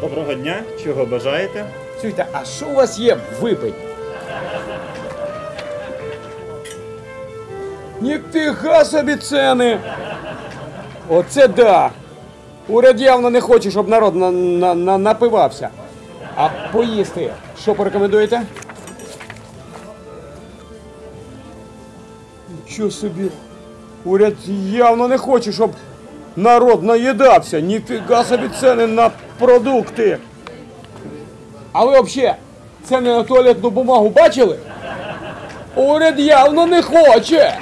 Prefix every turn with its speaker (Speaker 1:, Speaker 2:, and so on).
Speaker 1: Доброго дня, чого бажаєте?
Speaker 2: Чуйте, а що у вас є випить? Ніфіга собі ціни! Оце да! Уряд явно не хоче, щоб народ на, на, на, напивався. А поїсти, що порекомендуєте? Нічого собі. Уряд явно не хоче, щоб народ наїдався. Ніфіга собі ціни на продукти. А ви взагалі це не на туалетну бумагу бачили? Уряд явно не хоче.